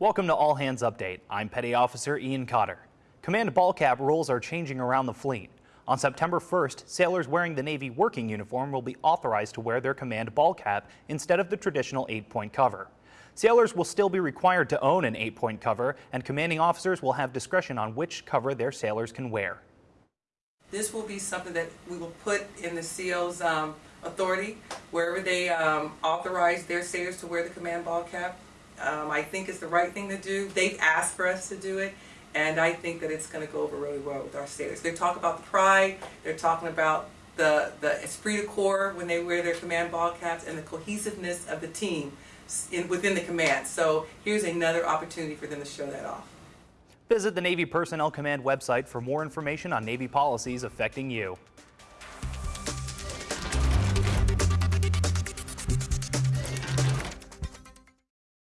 Welcome to All Hands Update. I'm Petty Officer Ian Cotter. Command ball cap rules are changing around the fleet. On September 1st, sailors wearing the Navy working uniform will be authorized to wear their command ball cap instead of the traditional eight-point cover. Sailors will still be required to own an eight-point cover, and commanding officers will have discretion on which cover their sailors can wear. This will be something that we will put in the SEAL's um, authority, wherever they um, authorize their sailors to wear the command ball cap. Um, I think it's the right thing to do. They've asked for us to do it, and I think that it's going to go over really well with our sailors. They talk about the pride, they're talking about the, the esprit de corps when they wear their command ball caps, and the cohesiveness of the team in, within the command. So here's another opportunity for them to show that off. Visit the Navy Personnel Command website for more information on Navy policies affecting you.